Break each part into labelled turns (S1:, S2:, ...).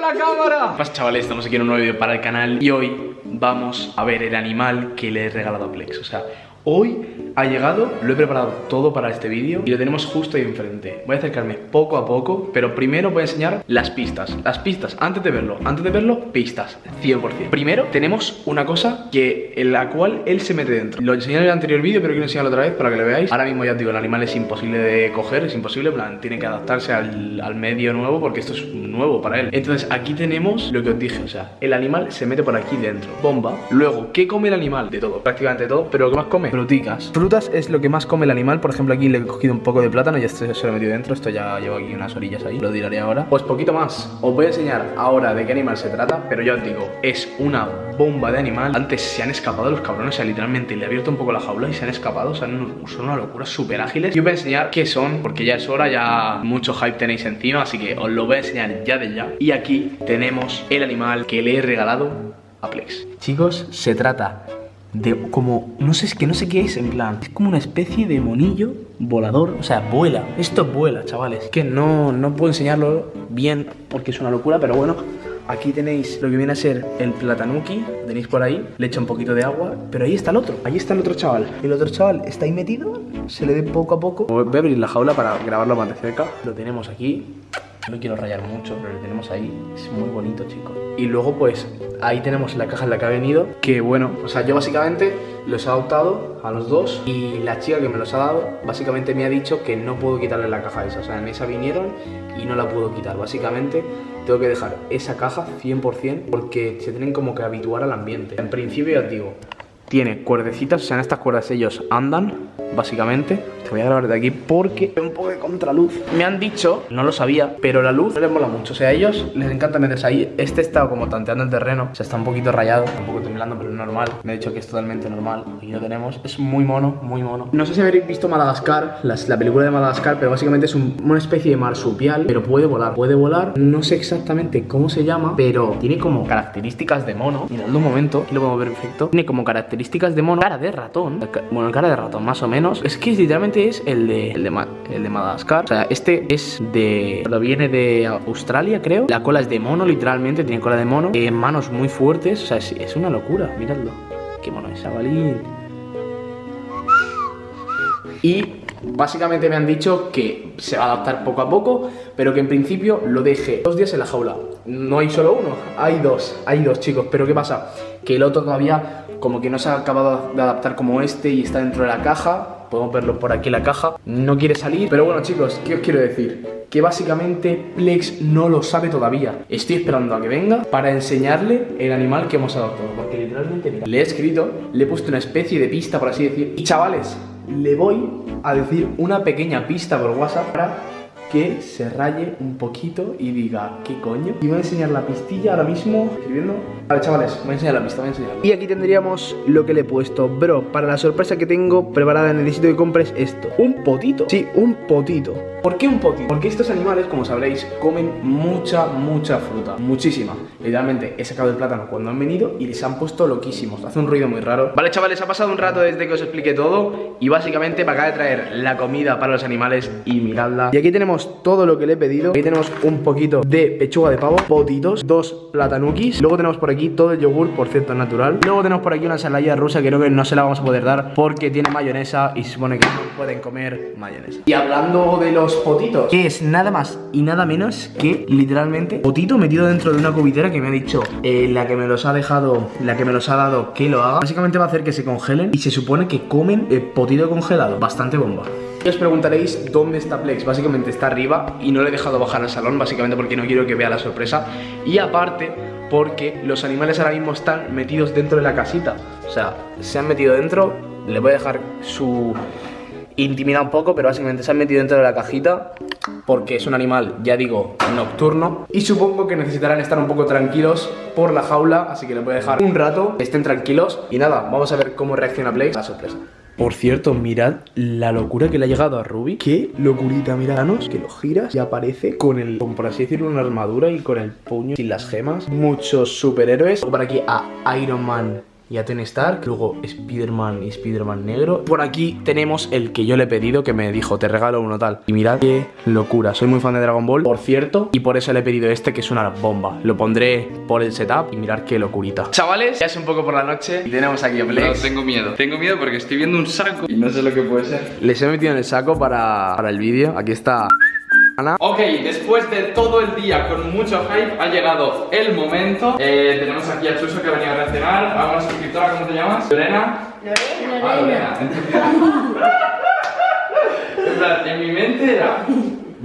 S1: la cámara! Pues chavales, estamos aquí en un nuevo vídeo para el canal Y hoy vamos a ver el animal que le he regalado a Plex O sea, Hoy ha llegado, lo he preparado todo para este vídeo y lo tenemos justo ahí enfrente. Voy a acercarme poco a poco, pero primero voy a enseñar las pistas. Las pistas, antes de verlo, antes de verlo, pistas, 100%. Primero tenemos una cosa que en la cual él se mete dentro. Lo enseñé en el anterior vídeo, pero quiero enseñarlo otra vez para que lo veáis. Ahora mismo ya os digo, el animal es imposible de coger, es imposible, plan, tiene que adaptarse al, al medio nuevo porque esto es nuevo para él. Entonces aquí tenemos lo que os dije, o sea, el animal se mete por aquí dentro, bomba. Luego, ¿qué come el animal? De todo, prácticamente todo, pero lo que más come fruticas. Frutas es lo que más come el animal. Por ejemplo, aquí le he cogido un poco de plátano y este se lo he metido dentro. Esto ya llevo aquí unas orillas ahí. Lo diré ahora. Pues poquito más. Os voy a enseñar ahora de qué animal se trata. Pero ya os digo, es una bomba de animal. Antes se han escapado los cabrones. O sea, literalmente le he abierto un poco la jaula y se han escapado. O sea, son una locura, súper ágiles. Y os voy a enseñar qué son, porque ya es hora, ya mucho hype tenéis encima. Así que os lo voy a enseñar ya de ya. Y aquí tenemos el animal que le he regalado a Plex. Chicos, se trata de como, no sé, es que no sé qué es en plan, es como una especie de monillo volador, o sea, vuela, esto vuela, chavales, que no, no puedo enseñarlo bien porque es una locura, pero bueno, aquí tenéis lo que viene a ser el platanuki, tenéis por ahí, le echo un poquito de agua, pero ahí está el otro, ahí está el otro chaval, el otro chaval está ahí metido, se le ve poco a poco, voy a abrir la jaula para grabarlo más de cerca, lo tenemos aquí, no quiero rayar mucho, pero lo tenemos ahí. Es muy bonito, chicos. Y luego, pues, ahí tenemos la caja en la que ha venido. Que bueno, o sea, yo básicamente los he adoptado a los dos. Y la chica que me los ha dado, básicamente me ha dicho que no puedo quitarle la caja esa. O sea, en esa vinieron y no la puedo quitar. Básicamente, tengo que dejar esa caja 100% porque se tienen como que habituar al ambiente. En principio, ya os digo, tiene cuerdecitas, o sea, en estas cuerdas ellos andan, básicamente. Te voy a grabar de aquí porque un poco de contraluz. Me han dicho, no lo sabía, pero la luz les mola mucho. O sea, a ellos les encanta meterse ahí. Este está como tanteando el terreno, o sea, está un poquito rayado, un poco temblando, pero es normal. Me ha dicho que es totalmente normal. Aquí lo tenemos. Es muy mono, muy mono. No sé si habéis visto Madagascar, la película de Madagascar, pero básicamente es una especie de marsupial, pero puede volar. Puede volar, no sé exactamente cómo se llama, pero tiene como características de mono. Miradlo un momento, aquí lo podemos ver perfecto. Tiene como características de mono, cara de ratón, bueno, cara de ratón más o menos, es que literalmente es el de, el de, Madagascar, o sea, este es de, lo viene de Australia creo, la cola es de mono literalmente, tiene cola de mono, eh, manos muy fuertes, o sea, es, una locura, miradlo, qué mono es, chavalín. Y Básicamente me han dicho que se va a adaptar poco a poco, pero que en principio lo deje dos días en la jaula. No hay solo uno, hay dos, hay dos chicos. Pero ¿qué pasa? Que el otro todavía como que no se ha acabado de adaptar como este y está dentro de la caja. Podemos verlo por aquí la caja. No quiere salir. Pero bueno chicos, ¿qué os quiero decir? Que básicamente Plex no lo sabe todavía. Estoy esperando a que venga para enseñarle el animal que hemos adoptado. Porque literalmente, le he escrito, le he puesto una especie de pista, por así decir. Y chavales, le voy a decir una pequeña pista por WhatsApp para que se raye un poquito y diga, ¿qué coño? Y voy a enseñar la pistilla ahora mismo, escribiendo. Vale, chavales, voy a enseñar la pista, voy a enseñar. Y aquí tendríamos lo que le he puesto. Bro, para la sorpresa que tengo preparada necesito que compres esto. Un potito. Sí, un potito. ¿Por qué un potito? Porque estos animales, como sabréis, comen mucha, mucha fruta. Muchísima. Literalmente, he sacado el plátano cuando han venido y les han puesto loquísimos. Hace un ruido muy raro. Vale, chavales, ha pasado un rato desde que os expliqué todo. Y básicamente me acaba de traer la comida para los animales y miradla. Y aquí tenemos todo lo que le he pedido. Aquí tenemos un poquito de pechuga de pavo, potitos, dos platanukis. Luego tenemos por aquí todo el yogur, por cierto, natural. Luego tenemos por aquí una ensalada rusa que creo que no se la vamos a poder dar porque tiene mayonesa y se supone que no pueden comer mayonesa. Y hablando de los potitos Que es nada más y nada menos que literalmente potito metido dentro de una cubitera que me ha dicho eh, la que me los ha dejado, la que me los ha dado que lo haga Básicamente va a hacer que se congelen y se supone que comen eh, potito congelado Bastante bomba y os preguntaréis dónde está Plex, básicamente está arriba y no le he dejado bajar al salón, básicamente porque no quiero que vea la sorpresa. Y aparte porque los animales ahora mismo están metidos dentro de la casita. O sea, se han metido dentro, le voy a dejar su intimida un poco, pero básicamente se han metido dentro de la cajita porque es un animal, ya digo, nocturno. Y supongo que necesitarán estar un poco tranquilos por la jaula, así que les voy a dejar un rato, estén tranquilos. Y nada, vamos a ver cómo reacciona Blake a la sorpresa. Por cierto, mirad la locura que le ha llegado a Ruby. Qué locurita, miranos, que lo giras y aparece con el, por así decirlo, una armadura y con el puño sin las gemas. Muchos superhéroes. Por aquí a Iron Man y a Tony Stark, luego Spider-Man y Spider-Man negro. Por aquí tenemos el que yo le he pedido, que me dijo, te regalo uno tal. Y mirad qué locura, soy muy fan de Dragon Ball, por cierto, y por eso le he pedido este, que es una bomba. Lo pondré por el setup y mirad qué locurita. Chavales, ya es un poco por la noche y tenemos aquí a
S2: No, tengo miedo. Tengo miedo porque estoy viendo un saco y no sé lo que puede ser.
S1: Les he metido en el saco para, para el vídeo. Aquí está
S2: Ok, después de todo el día con mucho hype, ha llegado el momento. Eh, tenemos aquí a Chuso que ha venido a reaccionar. A una suscriptora, ¿cómo te llamas? Lorena. Ah, Lorena. En plan, en mi mente era.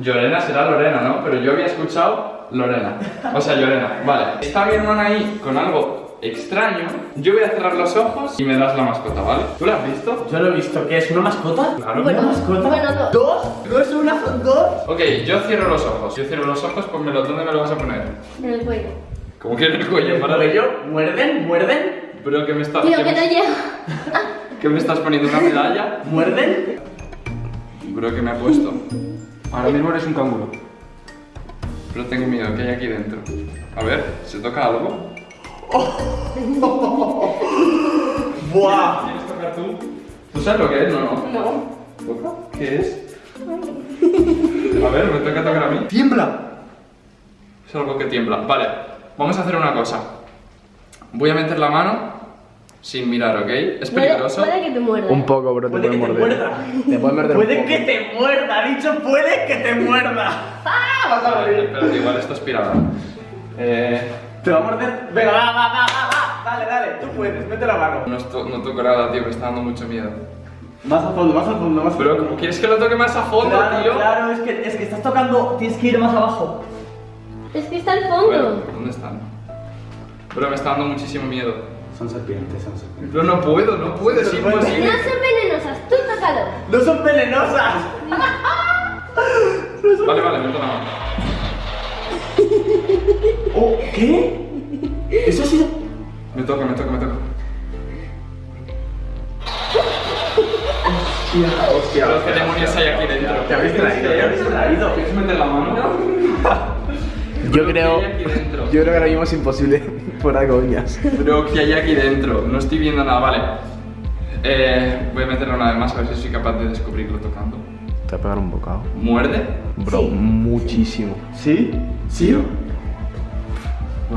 S2: Lorena será Lorena, ¿no? Pero yo había escuchado Lorena. O sea, Lorena. Vale. Está mi hermana ahí con algo extraño. Yo voy a cerrar los ojos y me das la mascota, ¿vale? ¿Tú la has visto?
S3: Yo lo he visto. ¿Qué es? ¿Una mascota?
S2: Claro.
S3: ¿Una mascota?
S4: bueno, dos.
S3: ¿Dos? ¿No es una, son dos?
S2: Ok, yo cierro los ojos. Yo cierro los ojos, pues me lo, ¿dónde me lo vas a poner?
S4: En el cuello.
S2: Como que en el cuello, para
S3: ¿Cuello? ¿Muerden? ¿Muerden?
S2: Pero que me estás.
S4: Tío,
S2: que
S4: que
S2: me-
S4: no llego.
S2: ¿Qué me estás poniendo una medalla?
S3: ¿Muerden?
S2: Bro, que me ha puesto. Ahora mismo eres un canguro. Pero tengo miedo, ¿qué hay aquí dentro? A ver, ¿se toca algo?
S3: ¡Buah!
S2: ¿Quieres tocar tú? ¿Tú sabes lo que es? No, no.
S4: No.
S2: ¿Toca? ¿Qué es? A ver, me toca tocar a mí. ¡Tiembla! Es algo que tiembla. Vale, vamos a hacer una cosa. Voy a meter la mano sin mirar, ¿ok? Es
S4: Puede,
S2: peligroso.
S4: puede que te muerda.
S1: Un poco, bro, te
S3: Puede
S1: pueden
S3: que te
S1: morder.
S3: muerda.
S1: Te pueden morder un
S3: Puede
S1: poco.
S3: que te muerda, ha dicho puede que te muerda. ¡Ah! Vas a morir.
S2: Espérate, igual esto es pirata. Eh.
S3: ¿Te va a morder? Venga, va, va, va, va, va. Dale, dale, tú puedes, mete la mano.
S2: No, esto- no toco nada, tío, me está dando mucho miedo.
S3: Más a fondo, más a fondo, más a
S2: Pero,
S3: fondo.
S2: ¿cómo quieres que lo toque más a fondo,
S3: Claro,
S2: tío?
S3: claro, es que, es que estás tocando, tienes que ir más abajo.
S4: Es que está al
S2: Bueno,
S4: fondo.
S2: ¿dónde están? Pero me está dando muchísimo miedo.
S3: Son serpientes, son serpientes.
S2: Pero no puedo, no puedo, es imposible.
S4: No son venenosas, tú tócalo.
S3: ¡No son venenosas!
S2: Vale, vale, meto la mano.
S3: Oh, ¿Qué? Eso ha sido.
S2: Me toca, me toca, me toca.
S3: Hostia,
S2: Pero ¿qué demonios hay aquí dentro?
S3: Te habéis traído, te habéis traído.
S2: ¿Quieres meter la mano?
S1: Yo creo. Yo creo que ahora mismo es imposible de coñas.
S2: Pero ¿qué hay aquí dentro? No estoy viendo nada, vale. Eh, voy a meterlo una vez más a ver si soy capaz de descubrirlo tocando.
S1: Te va a pegar un bocado.
S2: ¿Muerde?
S1: Bro,
S4: Sí.
S1: muchísimo.
S3: ¿Sí? ¿Sí?
S2: Bueno,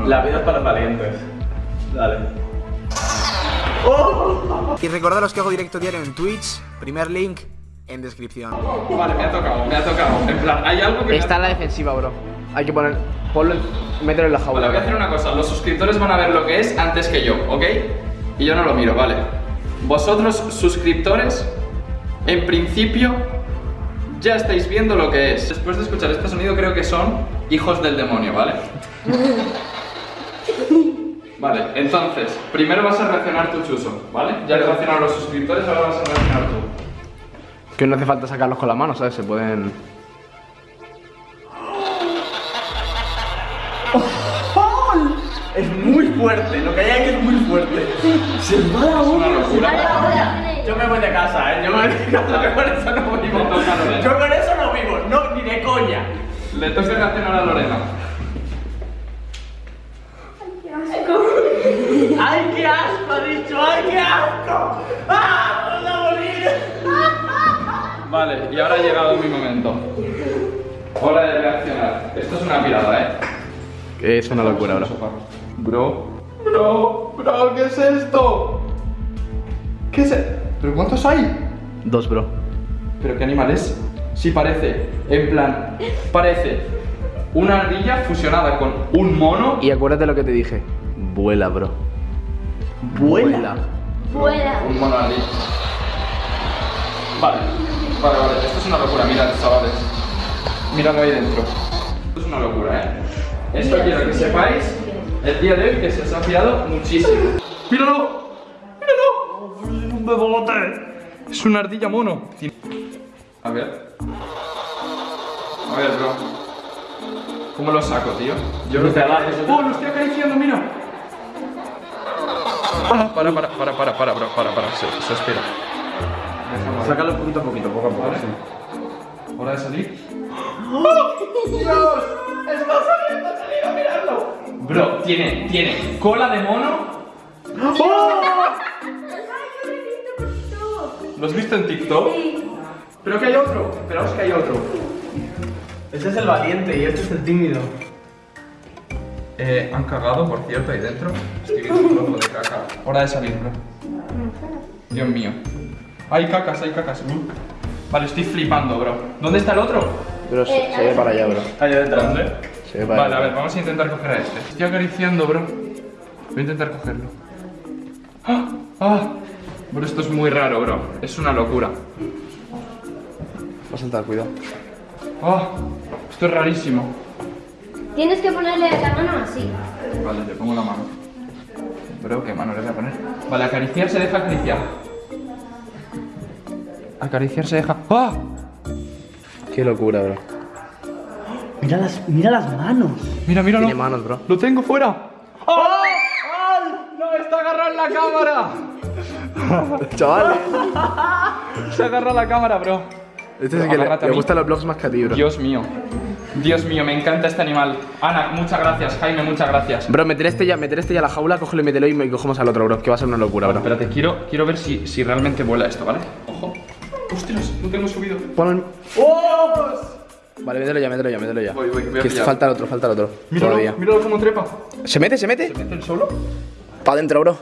S3: La vida es para los valientes. Dale.
S1: Y recordaros que hago directo diario en Twitch. Primer link en descripción.
S2: Vale, me ha tocado, me ha tocado. En plan, hay algo que.
S1: Está en la defensiva, bro. Hay que poner. Ponlo. en- Mételo en la jaula.
S2: Vale, voy a hacer una cosa. Los suscriptores van a ver lo que es antes que yo, ¿ok? Y yo no lo miro, ¿vale? Vosotros, suscriptores, en principio ya estáis viendo lo que es. Después de escuchar este sonido creo que son hijos del demonio, ¿vale? Vale, entonces, primero vas a reaccionar tu chuso, ¿vale? Ya has reaccionado los suscriptores, ahora vas a reaccionar tú.
S1: Que no hace falta sacarlos con la mano, ¿sabes? Se pueden.
S3: Es muy fuerte, lo que hay aquí es muy fuerte. Se va la uña.
S2: locura.
S4: Ahora, ahora.
S3: Yo me voy de casa, ¿eh? Yo me voy de casa, que con eso no vivo. Yo con eso no vivo, no, ni de coña.
S2: Le toca reaccionar a Lorena.
S3: ¡Ay, qué asco! Ha dicho, ¡ay, qué asco! ¡Ah! ¡Vamos a morir!
S2: Vale, y ahora ha llegado mi momento. Hora de reaccionar. Esto es una pirada, ¿eh?
S1: Es una locura, bro.
S2: Bro, bro, bro, ¿qué es esto? ¿Qué es e- ¿Pero cuántos hay?
S1: Dos, bro.
S2: ¿Pero qué animal es? Sí, parece, en plan, parece una ardilla fusionada con un mono
S1: Y acuérdate lo que te dije. Vuela, bro.
S3: ¿Vuela?
S4: Vuela.
S2: Un mono ardilla. Vale, vale, vale, esto es una locura, mirad, chavales. Miradlo ahí dentro. Esto es una locura, ¿eh? Esto quiero que sepáis el día de hoy que se os ha fiado muchísimo. ¡Míralo! ¡Míralo! ¡Es un bebote! Es una ardilla mono. A ver. A ver, bro. ¿Cómo lo saco, tío? Yo
S3: Desde abajo, desde-
S2: ¡Oh, lo estoy acariciando, mira! Para, para, para, para, para, bro, para, para, se, se espera.
S3: Sácalo poquito a poquito, poco a poco.
S2: Vale.
S3: sí.
S2: ¿Hora de salir?
S3: ¡Dios! ¡Está saliendo, ha salido, miradlo!
S2: Bro, tiene, tiene cola de mono, ¿Lo has visto en TikTok? Pero que hay otro. Esperaos que hay otro.
S3: Ese es el valiente y este es el tímido.
S2: Eh, han cagado, por cierto, ahí dentro. Estoy viendo un trozo de caca. Hora de salir, bro. Dios mío. Hay cacas, hay cacas. Uh. Vale, estoy flipando, bro. ¿Dónde está el otro?
S1: Bro, se, se ve para allá, bro.
S3: Allá detrás.
S2: ¿Dónde?
S1: Se ve para
S2: Vale, a ver, vamos a intentar coger a este. Estoy acariciando, bro. Voy a intentar cogerlo. ¡Ah! ¡Ah! Bro, esto es muy raro, bro. Es una locura.
S1: Va a saltar, cuidado.
S2: ¡Ah! Esto es rarísimo.
S4: Tienes que ponerle la mano así.
S2: Vale, le pongo la mano. Bro, ¿qué mano le voy a poner? Vale, acariciar se deja acariciar. Acariciar se deja. ¡Ah!
S1: Qué locura, bro.
S3: Mira las, mira las manos.
S2: Mira, míralo.
S1: Tiene manos, bro.
S2: ¡Lo tengo fuera! ¡Ah! ¡Ah! ¡No! ¡Está agarrado en la cámara!
S1: Chavales.
S2: Se agarra la cámara, bro.
S1: Este es el que le, le gustan los vlogs más que a ti, bro.
S2: Dios mío. Dios mío, me encanta este animal. Ana, muchas gracias. Jaime, muchas gracias.
S1: Bro, meter este ya, meter este ya a la jaula, cógelo y mételo y me cogemos al otro, bro. Que va a ser una locura, bro.
S2: Espérate, quiero, quiero ver si, si realmente vuela esto, ¿vale? Ojo. ¡Ostras! No tengo subido.
S1: Pon Vale, mételo ya, mételo ya, mételo ya.
S2: Voy, voy, voy
S1: que falta el otro, falta el otro.
S2: Míralo,
S1: Todavía.
S2: míralo cómo trepa.
S1: ¿Se mete, se mete?
S2: ¿Mete el solo?
S1: Pa' adentro, bro.